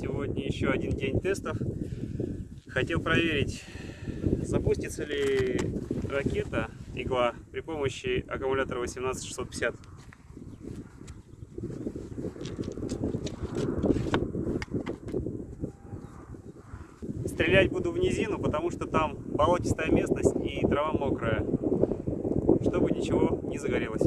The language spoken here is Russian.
Сегодня еще один день тестов. Хотел проверить, запустится ли ракета игла при помощи аккумулятора 18650. Стрелять буду в низину, потому что там болотистая местность и трава мокрая, чтобы ничего не загорелось.